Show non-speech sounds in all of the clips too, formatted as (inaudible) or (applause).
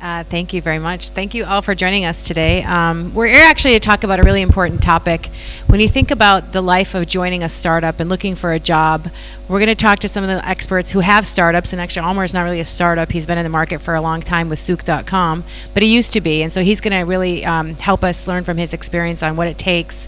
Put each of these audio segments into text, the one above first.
Uh, thank you very much. Thank you all for joining us today. Um, we're here actually to talk about a really important topic. When you think about the life of joining a startup and looking for a job, we're going to talk to some of the experts who have startups. And actually, Almar is not really a startup. He's been in the market for a long time with Souq.com, but he used to be. And so he's going to really um, help us learn from his experience on what it takes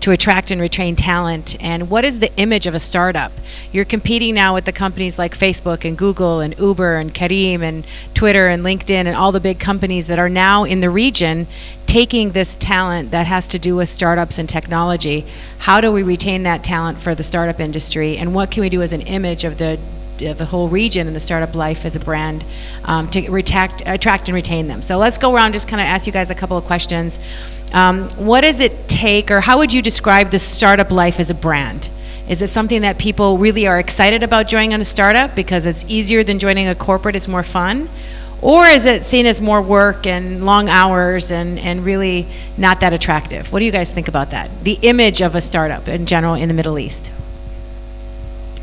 to attract and retain talent and what is the image of a startup you're competing now with the companies like facebook and google and uber and Careem and twitter and linkedin and all the big companies that are now in the region taking this talent that has to do with startups and technology how do we retain that talent for the startup industry and what can we do as an image of the the whole region and the startup life as a brand um, to attract, attract and retain them. So let's go around just kind of ask you guys a couple of questions. Um, what does it take, or how would you describe the startup life as a brand? Is it something that people really are excited about joining on a startup because it's easier than joining a corporate, it's more fun? Or is it seen as more work and long hours and, and really not that attractive? What do you guys think about that? The image of a startup in general in the Middle East.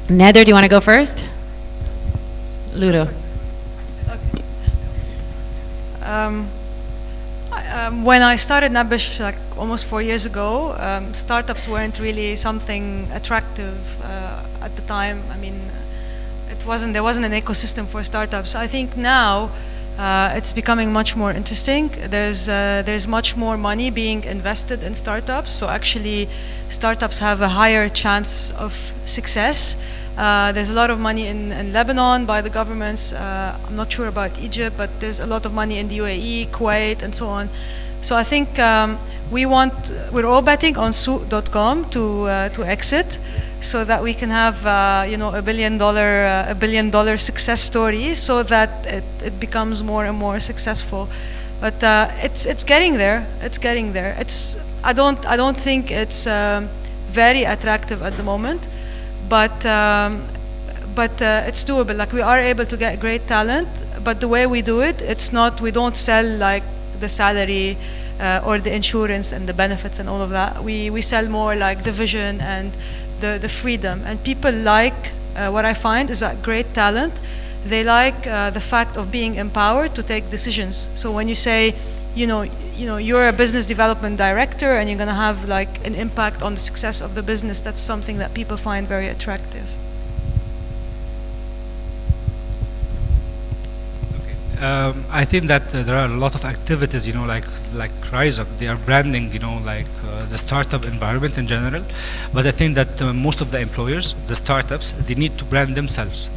Nether, do you want to go first? Ludo. Okay. Um, um, when I started Nabbesh like almost four years ago, um, startups weren't really something attractive uh, at the time. I mean, it wasn't there wasn't an ecosystem for startups. I think now uh, it's becoming much more interesting. There's uh, there's much more money being invested in startups. So actually, startups have a higher chance of success. Uh, there's a lot of money in, in Lebanon by the governments. Uh, I'm not sure about Egypt, but there's a lot of money in the UAE, Kuwait, and so on. So I think um, we want, we're all betting on Souq.com to uh, to exit, so that we can have uh, you know a billion dollar uh, a billion dollar success story, so that it, it becomes more and more successful. But it's it's getting there. It's getting there. It's I don't I don't think it's um, very attractive at the moment but um, but uh, it's doable. Like we are able to get great talent, but the way we do it, it's not. We don't sell like the salary uh, or the insurance and the benefits and all of that. We we sell more like the vision and the the freedom. And people like uh, what I find is that great talent. They like uh, the fact of being empowered to take decisions. So when you say, you know, you know, you're a business development director and you're going to have like an impact on the success of the business. That's something that people find very attractive. Um, I think that uh, there are a lot of activities, you know, like like Rise Up. They are branding, you know, like uh, the startup environment in general. But I think that uh, most of the employers, the startups, they need to brand themselves.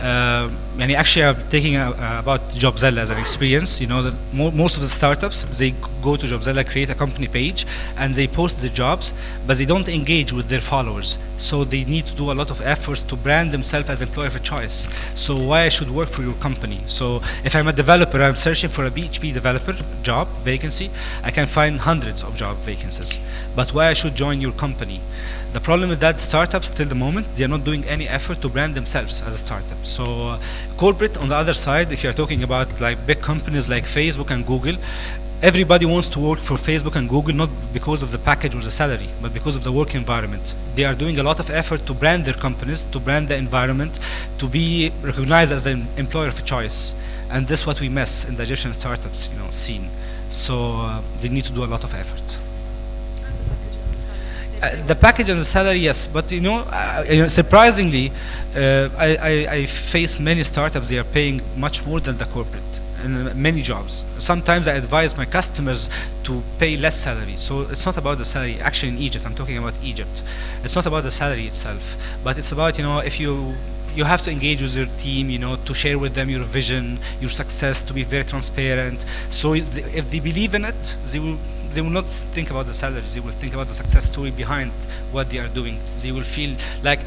Uh, and actually, I'm taking a, uh, about Jobzella as an experience. You know, that mo most of the startups they go to Jobzella, create a company page, and they post the jobs, but they don't engage with their followers. So they need to do a lot of efforts to brand themselves as employer of choice. So why I should work for your company? So if I'm a developer, I'm searching for a PHP developer job vacancy, I can find hundreds of job vacancies. But why I should join your company? The problem with that startups till the moment, they're not doing any effort to brand themselves as a startup. So uh, corporate on the other side, if you're talking about like big companies like Facebook and Google, everybody wants to work for Facebook and Google not because of the package or the salary, but because of the work environment. They are doing a lot of effort to brand their companies, to brand the environment, to be recognized as an employer of choice. And this is what we miss in the Egyptian startups, you know, scene. So uh, they need to do a lot of effort. Uh, the package and the salary, yes, but you know, uh, you know surprisingly, uh, I, I, I, face many startups. They are paying much more than the corporate in many jobs. Sometimes I advise my customers to pay less salary. So it's not about the salary. Actually, in Egypt, I'm talking about Egypt. It's not about the salary itself, but it's about you know if you you have to engage with your team, you know, to share with them your vision, your success, to be very transparent. So if they believe in it, they will they will not think about the salaries. They will think about the success story behind what they are doing. They will feel like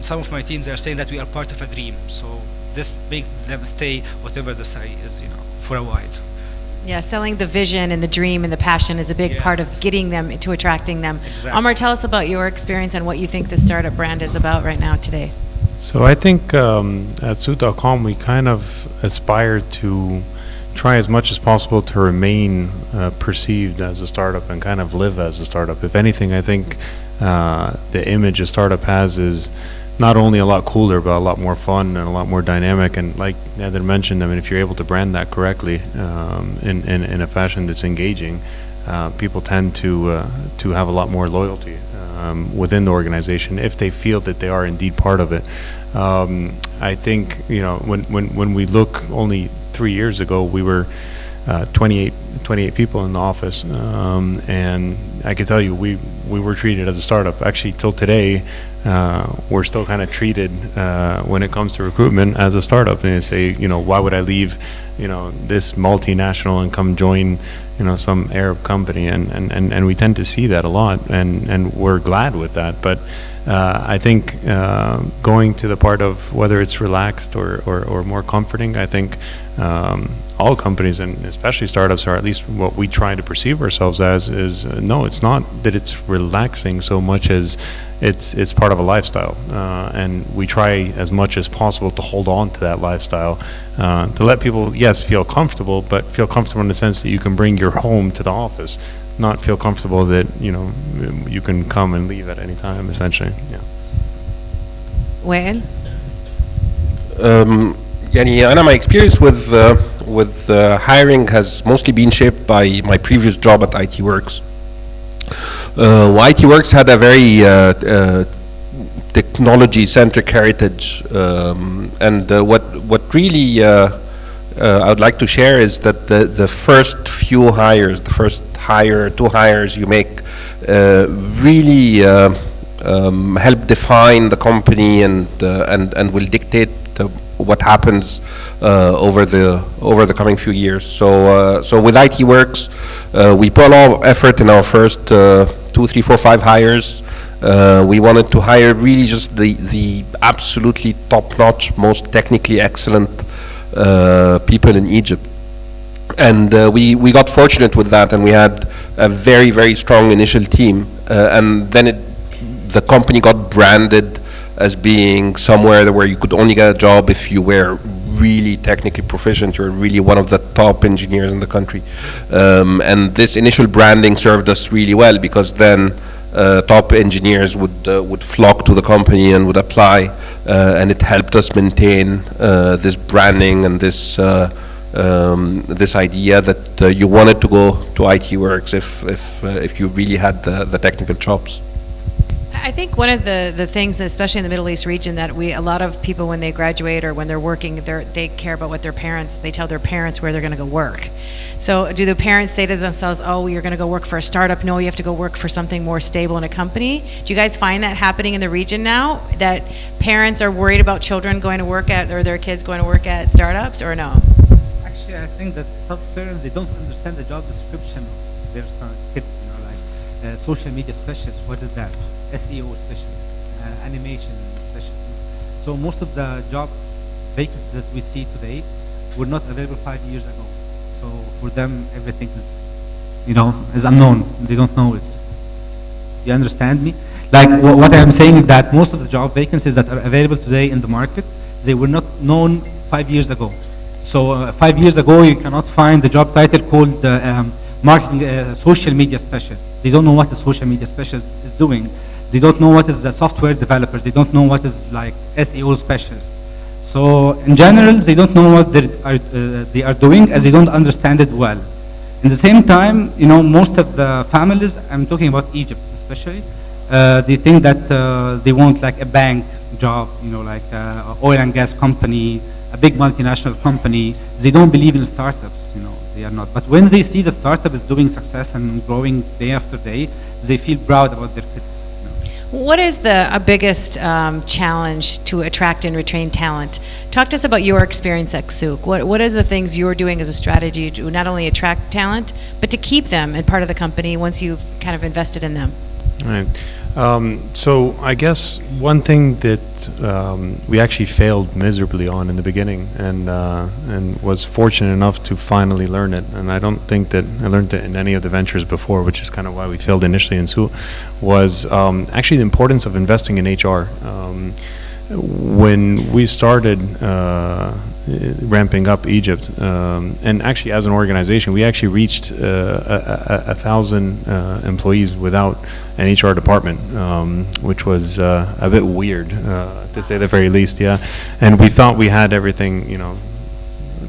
some of my teams are saying that we are part of a dream. So this makes them stay whatever the site is, you know, for a while. Yeah, selling the vision and the dream and the passion is a big yes. part of getting them to attracting them. Exactly. Amar, tell us about your experience and what you think the startup brand is about right now today. So I think um, at Souq.com we kind of aspire to try as much as possible to remain uh, perceived as a startup and kind of live as a startup. If anything, I think uh, the image a startup has is not only a lot cooler, but a lot more fun and a lot more dynamic. And like Nathan mentioned, I mean, if you're able to brand that correctly um, in, in, in a fashion that's engaging, uh, people tend to uh, to have a lot more loyalty um, within the organization if they feel that they are indeed part of it. Um, I think you know when when when we look only three years ago, we were uh, 28, 28 people in the office, um, and I can tell you we we were treated as a startup. Actually, till today, uh, we're still kind of treated uh, when it comes to recruitment as a startup. And they say, you know, why would I leave, you know, this multinational and come join, you know, some Arab company? And and, and, and we tend to see that a lot, and and we're glad with that. But uh, I think uh, going to the part of whether it's relaxed or, or, or more comforting, I think um, all companies and especially startups are at least what we try to perceive ourselves as is uh, no, it's not that it's relaxing so much as it's it's part of a lifestyle, uh, and we try as much as possible to hold on to that lifestyle, uh, to let people yes feel comfortable, but feel comfortable in the sense that you can bring your home to the office not feel comfortable that you know you can come and leave at any time essentially yeah وائل Um, يعني أنا my experience with uh, with uh, hiring has mostly been shaped by my previous job at ITWorx. Uh, ITWorx had a very uh, uh, technology-centric heritage, um, and uh, what what really uh, I would like to share is that the the first few hires, the first hire, two hires you make, really um, help define the company and and and will dictate what happens uh, over the over the coming few years. So uh, so with ITWorx, uh, we put a lot of effort in our first uh, two, three, four, five hires. Uh, we wanted to hire really just the the absolutely top-notch, most technically excellent uh, people in Egypt and we we got fortunate with that, and we had a very very strong initial team, and then it the company got branded as being somewhere where you could only get a job if you were really technically proficient. You're really one of the top engineers in the country, um, and this initial branding served us really well because then. Uh, top engineers would uh, would flock to the company and would apply, uh, and it helped us maintain uh, this branding and this uh, um, this idea that uh, you wanted to go to ITWorx if if if you really had the, the technical chops. I think one of the, the things, especially in the Middle East region, that we a lot of people when they graduate or when they're working, they they care about what their parents. They tell their parents where they're going to go work. So, do the parents say to themselves, "Oh, you're going to go work for a startup"? No, you have to go work for something more stable in a company. Do you guys find that happening in the region now? That parents are worried about children going to work at or their kids going to work at startups, or no? Actually, I think that some parents they don't understand the job description of their son, kids. You know, like uh, social media specialist. What is that? SEO specialist, uh, animation specialist. So most of the job vacancies that we see today were not available five years ago. So for them, everything is, you know, is unknown. They don't know it. You understand me? Like wh- what I'm saying is that most of the job vacancies that are available today in the market, they were not known five years ago. So uh, five years ago, you cannot find the job title called uh, um, marketing uh, social media specialist. They don't know what a social media specialist is doing. They don't know what is a software developer. They don't know what is like SEO specialist. So in general, they don't know what they are, uh, they are doing as they don't understand it well. In the same time, you know, most of the families, I'm talking about Egypt especially, uh, they think that uh, they want like a bank job, you know, like uh, oil and gas company, a big multinational company. They don't believe in startups, you know, they are not. But when they see the startup is doing success and growing day after day, they feel proud about their kids. What is the biggest um, challenge to attract and retain talent? Talk to us about your experience at Souq. What What is the things you're doing as a strategy to not only attract talent, but to keep them and part of the company once you've kind of invested in them? Right. Um, so I guess one thing that um, we actually failed miserably on in the beginning, and uh, and was fortunate enough to finally learn it. And I don't think that I learned it in any of the ventures before, which is kind of why we failed initially in Su, was um, actually the importance of investing in HR. Um, when we started uh, ramping up Egypt. Um, and actually, as an organization, we actually reached uh, a, a, a thousand uh, employees without an HR department, um, which was uh, a bit weird, uh, to say the very least. Yeah, and we thought we had everything, you know,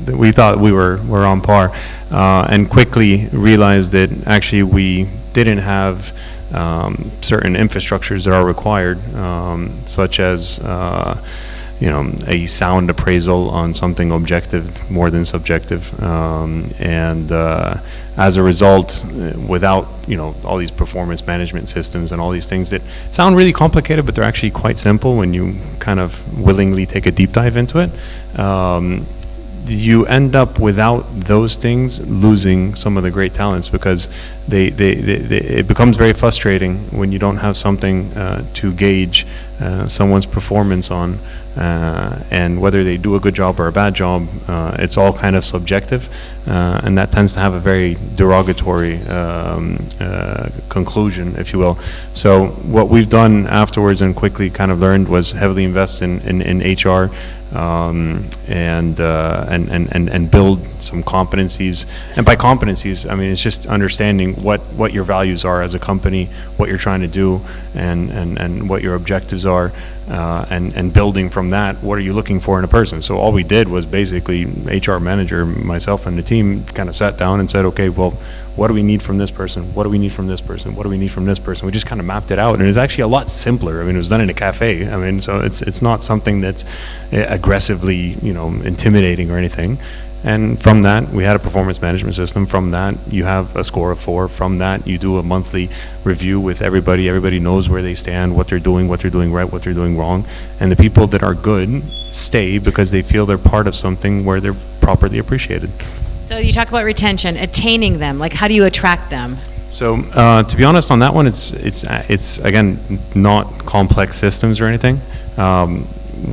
we thought we were, were on par, uh, and quickly realized that actually we didn't have um, certain infrastructures that are required, um, such as uh, you know a sound appraisal on something objective more than subjective, um, and uh, as a result, uh, without you know all these performance management systems and all these things that sound really complicated, but they're actually quite simple when you kind of willingly take a deep dive into it. Um, you end up without those things losing some of the great talents because they, they, they, they it becomes very frustrating when you don't have something uh, to gauge uh, someone's performance on uh, and whether they do a good job or a bad job uh, it's all kind of subjective uh, and that tends to have a very derogatory um, uh, conclusion if you will so what we've done afterwards and quickly kind of learned was heavily invest in, in, in HR um, and, uh, and, and, and, and build some competencies. And by competencies, I mean, it's just understanding what, what your values are as a company, what you're trying to do, and, and, and what your objectives are, uh, and, and building from that, what are you looking for in a person? So all we did was basically, HR manager, myself and the team kind of sat down and said, okay, well, what do we need from this person? What do we need from this person? What do we need from this person? We just kind of mapped it out, and it's actually a lot simpler. I mean, it was done in a cafe. I mean, so it's it's not something that's uh, aggressively, you know, intimidating or anything. And from that, we had a performance management system. From that, you have a score of four. From that, you do a monthly review with everybody. Everybody knows where they stand, what they're doing, what they're doing right, what they're doing wrong. And the people that are good stay because they feel they're part of something where they're properly appreciated. So you talk about retention, attaining them. Like, how do you attract them? So uh, to be honest, on that one, it's it's uh, it's again not complex systems or anything. Um,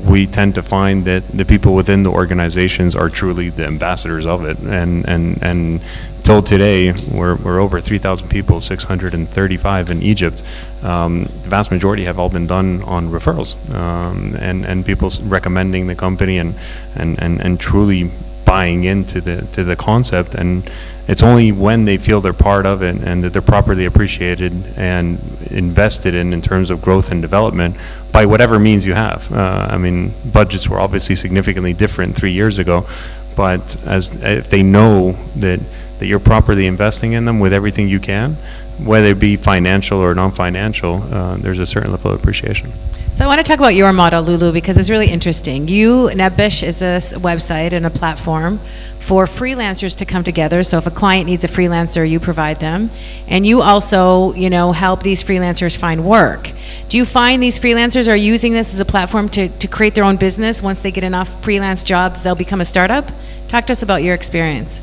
we tend to find that the people within the organizations are truly the ambassadors of it, and and and till today, we're we're over 3,000 people, 635 in Egypt. Um, the vast majority have all been done on referrals, um, and and people recommending the company and and and and truly buying into the to the concept and it's only when they feel they're part of it and that they're properly appreciated and invested in in terms of growth and development by whatever means you have. Uh, I mean, budgets were obviously significantly different three years ago, but as if they know that that you're properly investing in them with everything you can, whether it be financial or non-financial, uh, there's a certain level of appreciation. So I want to talk about your model, Lulu, because it's really interesting. You, Nabbesh is a website and a platform for freelancers to come together. So if a client needs a freelancer, you provide them. And you also, you know, help these freelancers find work. Do you find these freelancers are using this as a platform to, to create their own business? Once they get enough freelance jobs, they'll become a startup? Talk to us about your experience.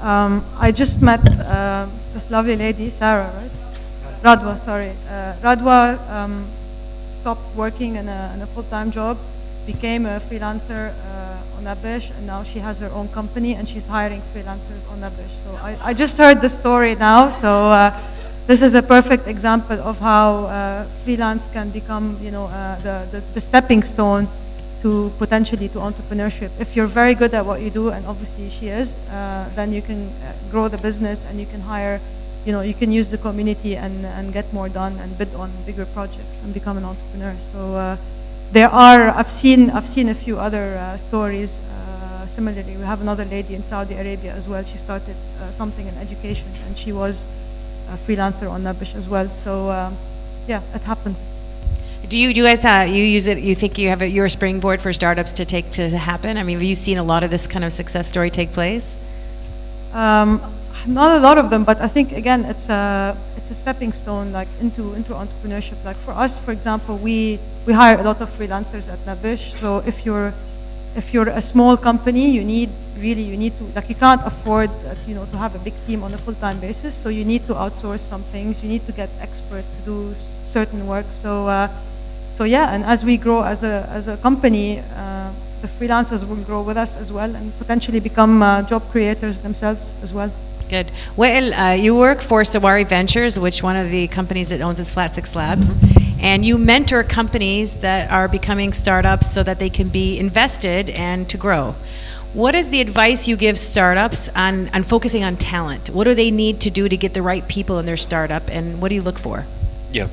Um, I just met uh, this lovely lady, Sarah, right? Radwa, sorry. Uh, Radwa um, stopped working in a, a full-time job, became a freelancer uh, on Nabbesh, and now she has her own company and she's hiring freelancers on Nabbesh. So I, I just heard the story now, so uh, this is a perfect example of how uh, freelance can become, you know, the, the, the stepping stone to potentially to entrepreneurship. If you're very good at what you do, and obviously she is, uh, then you can grow the business and you can hire, you know, you can use the community and, and get more done and bid on bigger projects and become an entrepreneur. So uh, there are, I've seen, I've seen a few other uh, stories. Uh, similarly, we have another lady in Saudi Arabia as well. She started uh, something in education and she was a freelancer on Nabbesh as well. So um, yeah, it happens. Do you, do you guys, uh, you use it, you think you have it, you're a springboard for startups to take, to happen? I mean, have you seen a lot of this kind of success story take place? Um, not a lot of them, but I think again it's a it's a stepping stone like into into entrepreneurship. Like for us, for example, we we hire a lot of freelancers at Nabbesh. So if you're if you're a small company, you need really you need to like you can't afford uh, you know to have a big team on a full time basis. So you need to outsource some things. You need to get experts to do certain work. So uh, so yeah, and as we grow as a as a company. Uh, the freelancers will grow with us as well and potentially become uh, job creators themselves as well. Good. Well, uh, you work for Sawari Ventures, which one of the companies that owns is Flat6Labs, and you mentor companies that are becoming startups so that they can be invested and to grow. What is the advice you give startups on, on focusing on talent? What do they need to do to get the right people in their startup, and what do you look for? Yeah.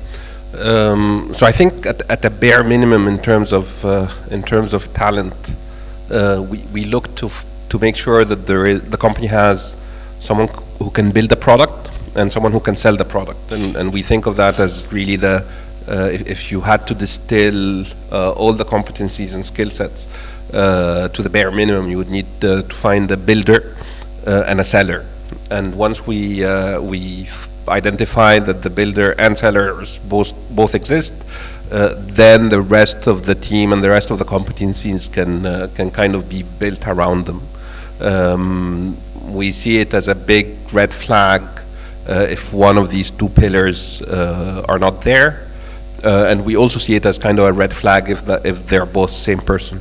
Um, so I think at, at the bare minimum in terms of uh, in terms of talent, uh, we, we look to to make sure that there is, the company has someone who can build the product and someone who can sell the product, and, and we think of that as really the uh, if, if, you had to distill uh, all the competencies and skill sets uh, to the bare minimum, you would need to find a builder and a seller. And once we we identify that the builder and sellers both both exist, uh, then the rest of the team and the rest of the competencies can uh, can kind of be built around them. Um, we see it as a big red flag uh, if one of these two pillars uh, are not there, uh, and we also see it as kind of a red flag if that if they're both the same person.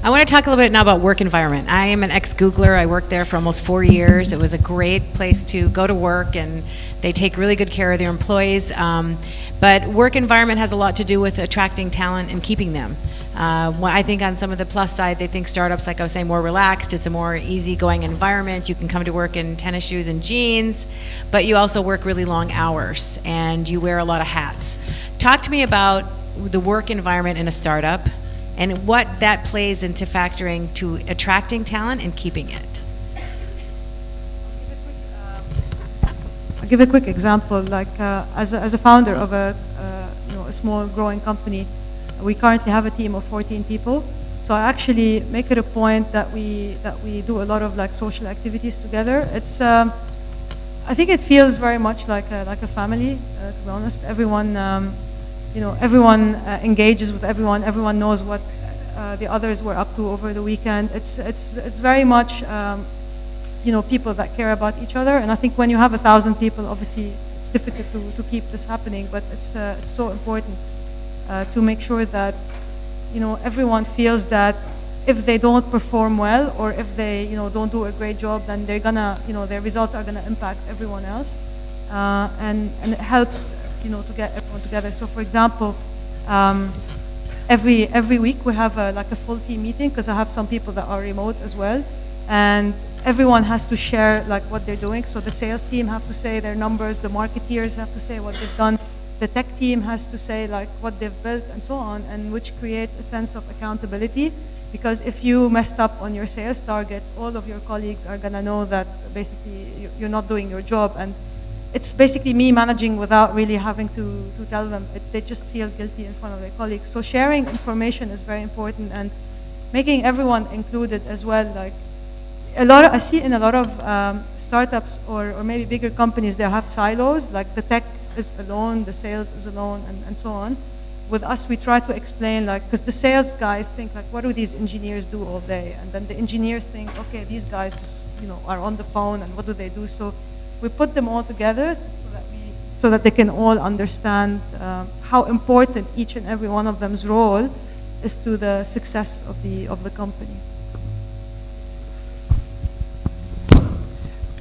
I want to talk a little bit now about work environment. I am an ex-Googler. I worked there for almost four years. It was a great place to go to work, and they take really good care of their employees. Um, but work environment has a lot to do with attracting talent and keeping them. Uh, I think on some of the plus side, they think startups, like I was saying, more relaxed. It's a more easygoing environment. You can come to work in tennis shoes and jeans, but you also work really long hours and you wear a lot of hats. Talk to me about the work environment in a startup and what that plays into factoring to attracting talent and keeping it. Give a quick example. Like uh, as, a, as a founder of a, uh, you know, a small growing company, we currently have a team of 14 people. So I actually make it a point that we that we do a lot of like social activities together. It's um, I think it feels very much like a, like a family. Uh, to be honest, everyone um, you know, everyone uh, engages with everyone. Everyone knows what the others were up to over the weekend. It's it's it's very much, um, you know, people that care about each other. And I think when you have a thousand people, obviously it's difficult to, to keep this happening. But it's uh, it's so important uh, to make sure that, you know, everyone feels that if they don't perform well or if they you know don't do a great job, then they're gonna you know their results are gonna impact everyone else. Uh, and and it helps you know, to get everyone together. So for example, um, every every week we have a, like a full team meeting because I have some people that are remote as well, and everyone has to share like what they're doing. So the sales team have to say their numbers, the marketeers have to say what they've done, the tech team has to say like what they've built and so on, and which creates a sense of accountability. Because if you messed up on your sales targets, all of your colleagues are gonna know that basically you're not doing your job and it's basically me managing without really having to, to tell them. It, they just feel guilty in front of their colleagues. So sharing information is very important and making everyone included as well. Like a lot, of, I see in a lot of um, startups or, or maybe bigger companies, they have silos. Like the tech is alone, the sales is alone, and, and so on. With us, we try to explain, like, because the sales guys think, like, what do these engineers do all day? And then the engineers think, okay, these guys just, you know, are on the phone, and what do they do? So we put them all together so that, we, so that they can all understand uh, how important each and every one of them's role is to the success of the, of the company.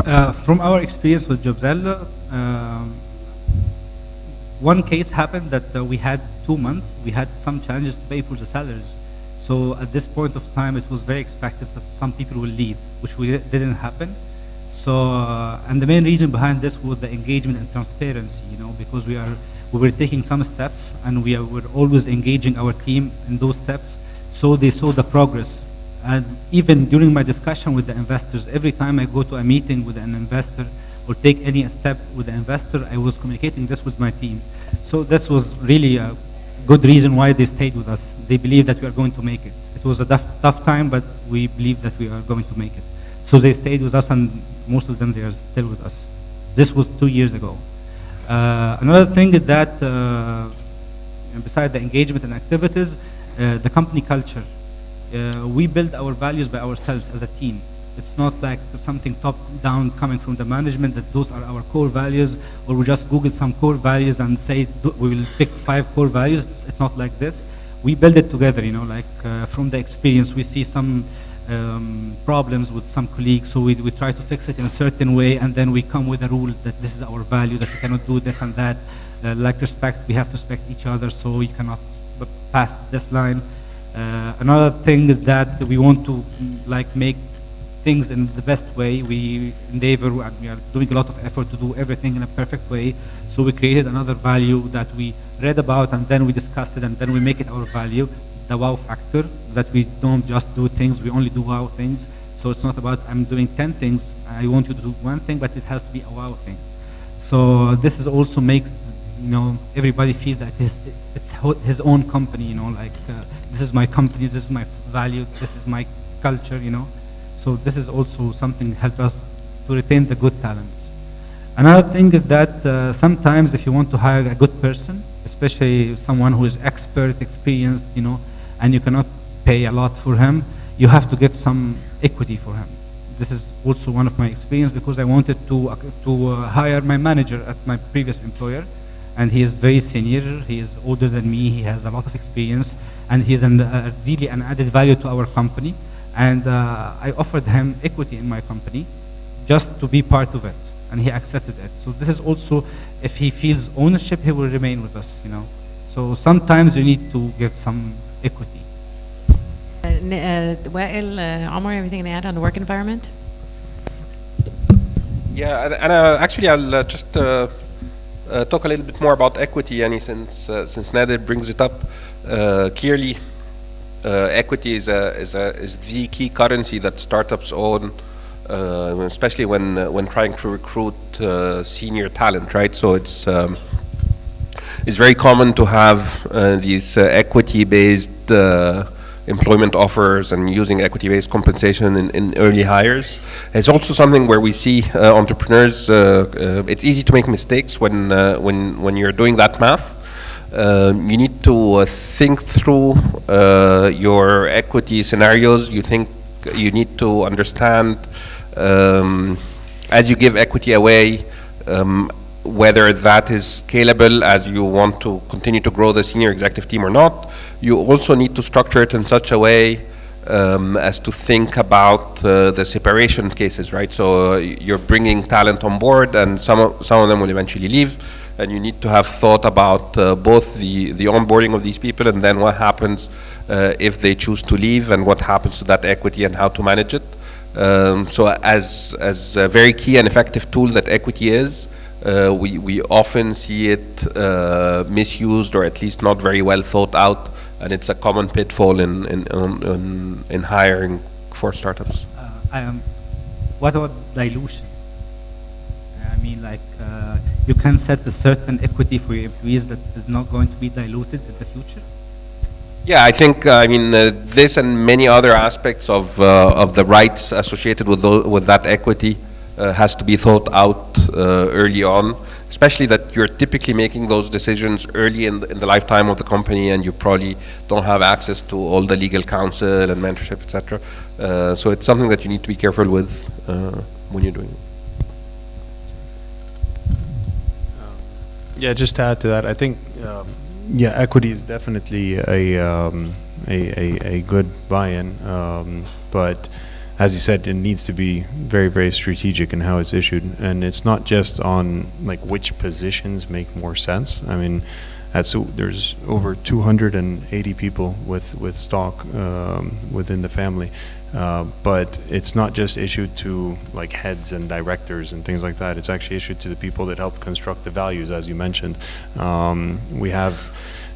Uh, from our experience with Jobzell, um, one case happened that uh, we had two months, we had some challenges to pay for the salaries. So at this point of time, it was very expected that some people will leave, which we, didn't happen. So, uh, and the main reason behind this was the engagement and transparency, you know, because we are, we were taking some steps and we are, were always engaging our team in those steps so they saw the progress. And even during my discussion with the investors, every time I go to a meeting with an investor or take any step with the investor, I was communicating this with my team. So this was really a good reason why they stayed with us. They believe that we are going to make it. It was a tough, tough time, but we believe that we are going to make it. So they stayed with us, and most of them they are still with us. This was two years ago. Uh, another thing that, uh, besides the engagement and activities, uh, the company culture. Uh, we build our values by ourselves as a team. It's not like something top-down coming from the management that those are our core values, or we just Google some core values and say we will pick five core values. It's not like this. We build it together, you know, like uh, from the experience. We see some um, problems with some colleagues, so we, we try to fix it in a certain way, and then we come with a rule that this is our value, that we cannot do this and that. Uh, like respect, we have to respect each other, so you cannot pass this line. Uh, another thing is that we want to like make things in the best way. We endeavor and we are doing a lot of effort to do everything in a perfect way. So we created another value that we read about and then we discussed it and then we make it our value, the wow factor, that we don't just do things, we only do wow things. So it's not about I'm doing 10 things, I want you to do one thing, but it has to be a wow thing. So this is also makes you know everybody feels that his, it's his own company. You know, like uh, this is my company, this is my value, this is my culture. You know, so this is also something help us to retain the good talents. Another thing is that uh, sometimes if you want to hire a good person, especially someone who is expert, experienced, you know, and you cannot pay a lot for him, you have to give some equity for him this is also one of my experience because I wanted to, uh, to uh, hire my manager at my previous employer and he is very senior, he is older than me, he has a lot of experience and he is an, uh, really an added value to our company and uh, I offered him equity in my company just to be part of it and he accepted it. So this is also, if he feels ownership, he will remain with us, you know. So sometimes you need to give some equity. Uh, N- uh, Wael, uh, Omar, anything to add on the work environment? Yeah, and, and uh, actually, I'll uh, just uh, talk a little bit more about equity, since uh, since Nader brings it up. Uh, clearly, uh, equity is a, is a is the key currency that startups own, uh, especially when uh, when trying to recruit senior talent, right? So it's um, it's very common to have these equity-based employment offers and using equity-based compensation in, in early hires. It's also something where we see uh, entrepreneurs. Uh, uh, it's easy to make mistakes when uh, when when you're doing that math. Um, you need to uh, think through your equity scenarios. You think you need to understand um, as you give equity away. Um, whether that is scalable as you want to continue to grow the senior executive team or not. You also need to structure it in such a way um, as to think about uh, the separation cases, right? So uh, you're bringing talent on board, and some of, some of them will eventually leave, and you need to have thought about uh, both the the onboarding of these people and then what happens uh, if they choose to leave, and what happens to that equity and how to manage it. Um, so as as a very key and effective tool that equity is, uh, we, we often see it uh, misused or at least not very well thought out, and it's a common pitfall in, in, in, in, in hiring for startups. Uh, I am, what about dilution? I mean, like, uh, you can set a certain equity for your employees that is not going to be diluted in the future? Yeah, I think, uh, I mean, uh, this and many other aspects of, uh, of the rights associated with, with that equity uh, has to be thought out uh, early on, especially that you're typically making those decisions early in the, in the lifetime of the company and you probably don't have access to all the legal counsel and mentorship, etc. Uh, so it's something that you need to be careful with uh, when you're doing it. Yeah, just to add to that, I think, um, yeah, equity is definitely a, um, a, a, a good buy-in, um, but as you said, it needs to be very, very strategic in how it's issued. And it's not just on like which positions make more sense. I mean, at so there's over 280 people with, with stock um, within the family. Uh, but it's not just issued to like heads and directors and things like that. It's actually issued to the people that help construct the values, as you mentioned. Um, we have,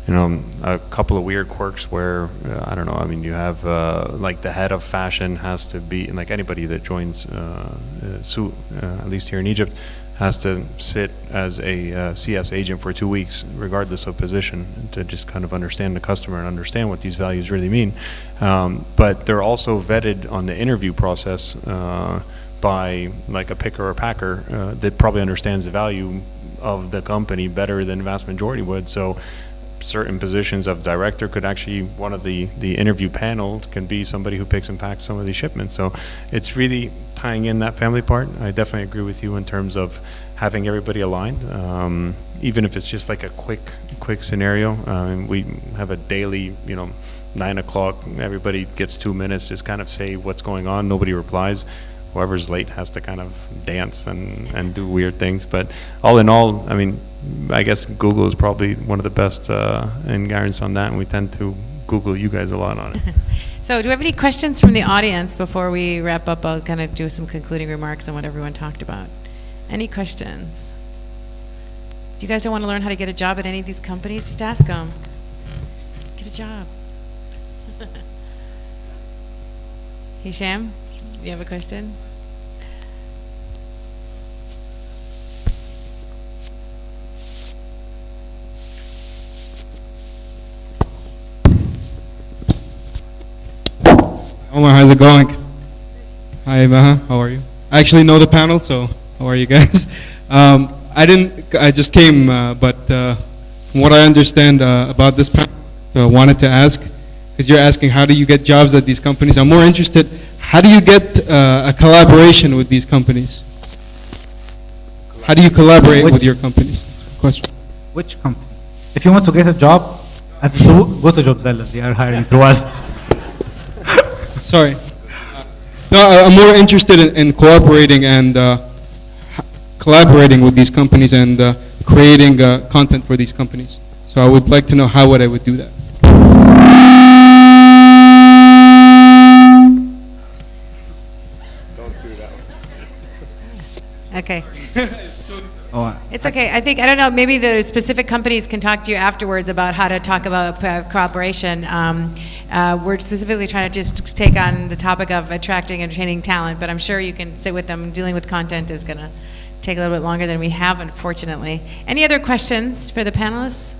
you know, a couple of weird quirks where uh, I don't know. I mean, you have uh, like the head of fashion has to be like anybody that joins uh, uh, SU, uh, at least here in Egypt, has to sit as a uh, CS agent for two weeks, regardless of position, to just kind of understand the customer and understand what these values really mean. Um, but they're also vetted on the interview process by like a picker or packer that probably understands the value of the company better than the vast majority would. So certain positions of director could actually, one of the, the interview panel can be somebody who picks and packs some of these shipments. So it's really tying in that family part. I definitely agree with you in terms of having everybody aligned. Um, even if it's just like a quick, quick scenario. Um, we have a daily, you know, nine o'clock, everybody gets two minutes, just kind of say what's going on, nobody replies. Whoever's late has to kind of dance and, and do weird things, but all in all, I mean, I guess Google is probably one of the best, uh, in guidance on that, and we tend to Google you guys a lot on it. (laughs) So do we have any questions from the audience before we wrap up? I'll kind of do some concluding remarks on what everyone talked about. Any questions? Do you guys don't want to learn how to get a job at any of these companies? Just ask them. Get a job. (laughs) Hisham, you have a question? Omar, how's it going? Hi, Maha. How are you? I actually know the panel, so how are you guys? (laughs) Um, I didn't. I just came, uh, but uh, from what I understand uh, about this panel, I wanted to ask because you're asking how do you get jobs at these companies. I'm more interested. How do you get uh, a collaboration with these companies? How do you collaborate Which- with your companies? That's my question. Which company? If you want to get a job, at the, go to Jobzella. They are hiring through us. (laughs) Sorry. No, I'm more interested in, in cooperating and uh, collaborating with these companies and uh, creating uh, content for these companies. So I would like to know how would I would do that. Okay. (laughs) Oh, It's okay. I think, I don't know, maybe the specific companies can talk to you afterwards about how to talk about uh, cooperation. Um, uh, We're specifically trying to just take on the topic of attracting and retaining talent, but I'm sure you can sit with them. Dealing with content is going to take a little bit longer than we have, unfortunately. Any other questions for the panelists?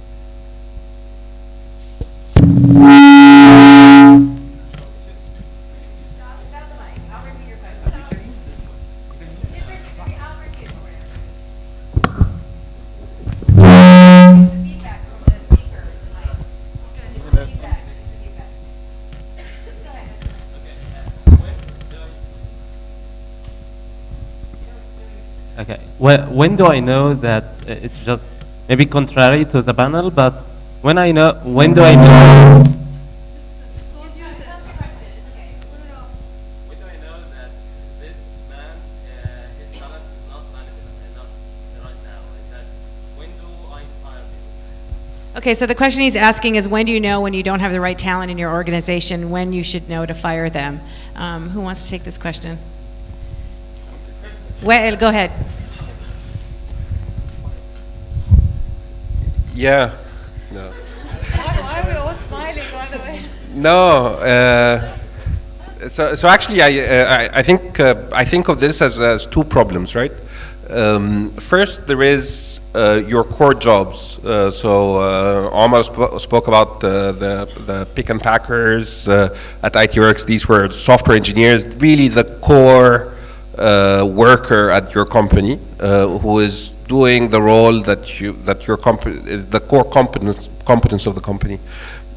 Okay. When, when do I know that uh, it's just maybe contrary to the panel, but when I know, when do I know? Okay, so the question he's asking is when do you know when you don't have the right talent in your organization, when you should know to fire them? Um, Who wants to take this question? Well, go ahead. Yeah. No. Why are we all smiling, by the way? No. Uh, so, so actually, I, uh, I, I think uh, I think of this as, as two problems, right? Um, first, there is uh, your core jobs. Uh, so, uh, Omar sp- spoke about uh, the the pick and packers at ITWorx. These were software engineers, really the core uh, worker at your company uh, who is doing the role that you that your company the core competence competence of the company,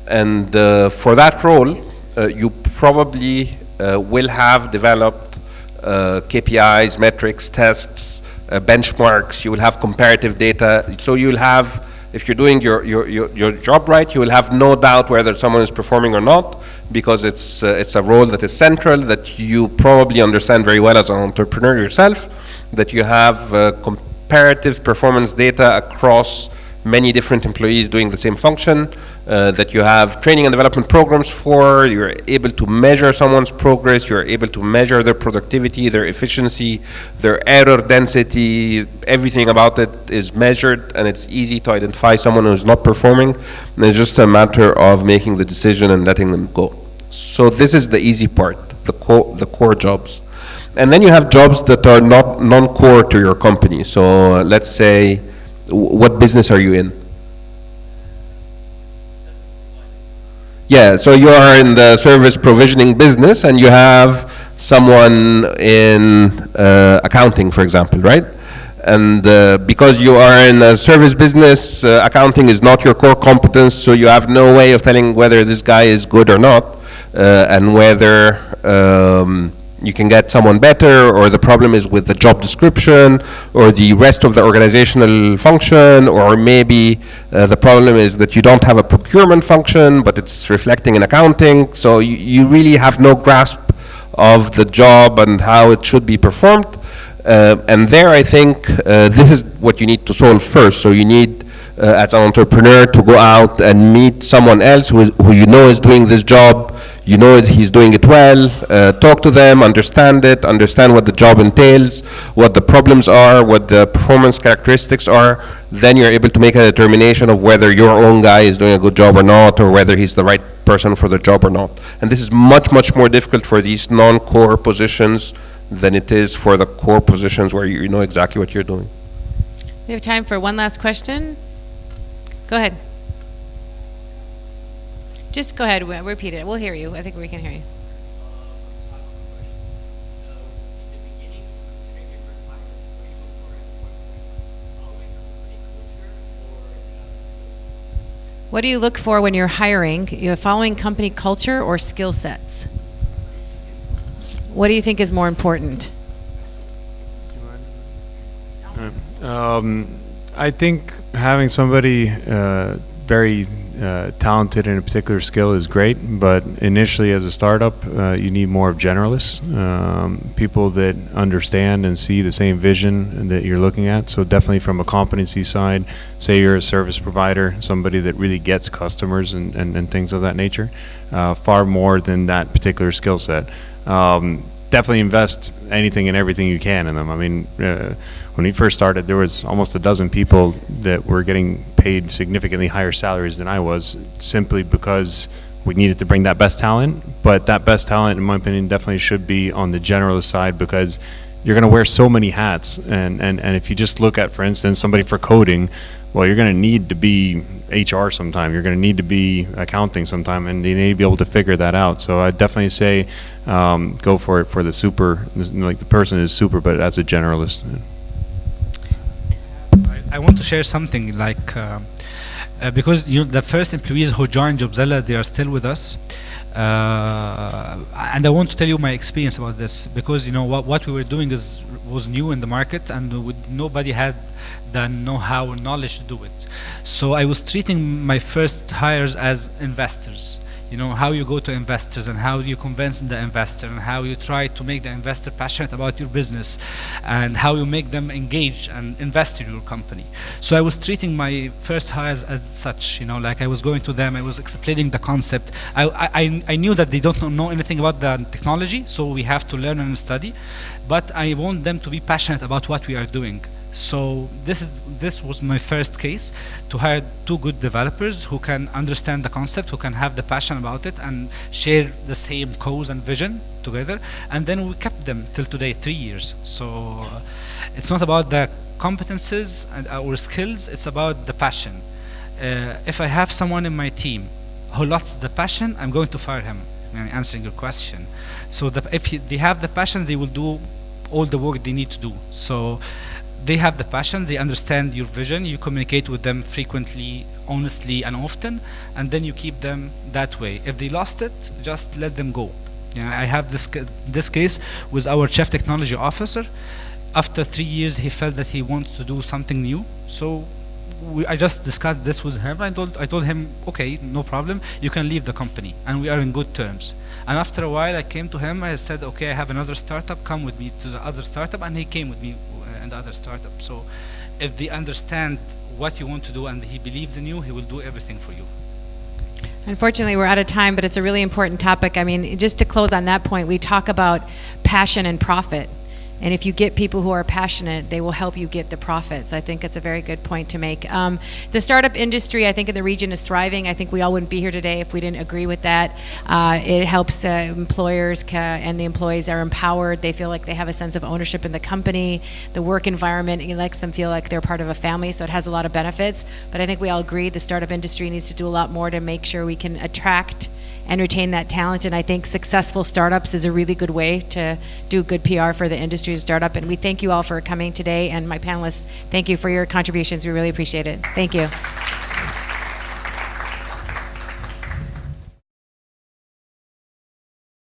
and uh, for that role, uh, you probably will have developed KPIs, metrics, tests, benchmarks. You will have comparative data. So you'll have, if you're doing your, your, your, your job right, you will have no doubt whether someone is performing or not, because it's uh, it's a role that is central that you probably understand very well as an entrepreneur yourself. That you have uh, comparative performance data across many different employees doing the same function, uh, that you have training and development programs for, you're able to measure someone's progress, you're able to measure their productivity, their efficiency, their error density, everything about it is measured and it's easy to identify someone who's not performing. And it's just a matter of making the decision and letting them go. So this is the easy part, the core, the core jobs. And then you have jobs that are not non-core to your company. So uh, let's say, what business are you in? Yeah, so you are in the service provisioning business and you have someone in uh, accounting, for example, right? And uh, because you are in a service business, uh, accounting is not your core competence, so you have no way of telling whether this guy is good or not, uh, and whether um, you can get someone better, or the problem is with the job description, or the rest of the organizational function, or maybe uh, the problem is that you don't have a procurement function, but it's reflecting in accounting. So you, you really have no grasp of the job and how it should be performed. Uh, and there, I think uh, this is what you need to solve first. So you need, uh, as an entrepreneur, to go out and meet someone else who, is, who you know is doing this job. You know he's doing it well. Uh, talk to them, understand it, understand what the job entails, what the problems are, what the performance characteristics are. Then you're able to make a determination of whether your own guy is doing a good job or not, or whether he's the right person for the job or not. And this is much, much more difficult for these non-core positions than it is for the core positions where you know exactly what you're doing. We have time for one last question. Go ahead. Just go ahead, repeat it. We'll hear you. I think we can hear you. What do you look for when you're hiring? You're following company culture or skill sets? What do you think is more important? Um, I think having somebody uh, very uh, talented in a particular skill is great, but initially as a startup, uh, you need more of generalists, um, people that understand and see the same vision that you're looking at. So definitely from a competency side, say you're a service provider, somebody that really gets customers and, and, and things of that nature, uh, far more than that particular skill set. Um, definitely invest anything and everything you can in them. I mean, uh, when we first started, there was almost a dozen people that were getting paid significantly higher salaries than I was, simply because we needed to bring that best talent. But that best talent, in my opinion, definitely should be on the generalist side because you're going to wear so many hats. And, and, and if you just look at, for instance, somebody for coding, well, you're going to need to be HR sometime. You're going to need to be accounting sometime, and you need to be able to figure that out. So I definitely say um, go for it for the super, like the person is super, but as a generalist. I want to share something like uh, uh, because you the first employees who joined Jobzella they are still with us. Uh, and I want to tell you my experience about this because you know what what we were doing is was new in the market and we, nobody had the know-how and knowledge to do it. So I was treating my first hires as investors you know how you go to investors and how you convince the investor and how you try to make the investor passionate about your business and how you make them engage and invest in your company. So i was treating my first hires as such you know like i was going to them i was explaining the concept. I i, I knew that they don't know anything about the technology so we have to learn and study but i want them to be passionate about what we are doing so this is this was my first case to hire two good developers who can understand the concept, who can have the passion about it, and share the same cause and vision together. And then we kept them till today, three years. So uh, it's not about the competences and our skills; it's about the passion. Uh, if I have someone in my team who lost the passion, I'm going to fire him. Answering your question, so the, if he, they have the passion, they will do all the work they need to do. So they have the passion, they understand your vision, you communicate with them frequently, honestly, and often, and then you keep them that way. If they lost it, just let them go. Yeah, I have this this case with our chief technology officer. After three years, he felt that he wants to do something new, so we, I just discussed this with him. I told I told him, okay, no problem. You can leave the company, and we are in good terms. And after a while, I came to him. I said, okay, I have another startup. Come with me to the other startup, and he came with me uh, and the other startups. So if they understand what you want to do and he believes in you, he will do everything for you. Unfortunately, we're out of time, but it's a really important topic. I mean, just to close on that point, we talk about passion and profit. And if you get people who are passionate, they will help you get the profits. I think that's a very good point to make. Um, the startup industry, I think, in the region is thriving. I think we all wouldn't be here today if we didn't agree with that. Uh, it helps uh, employers and the employees are empowered. They feel like they have a sense of ownership in the company. The work environment it makes them feel like they're part of a family, so it has a lot of benefits. But I think we all agree the startup industry needs to do a lot more to make sure we can attract and retain that talent. And I think successful startups is a really good way to do good PR for the industry startup. And we thank you all for coming today. And my panelists, thank you for your contributions. We really appreciate it. Thank you.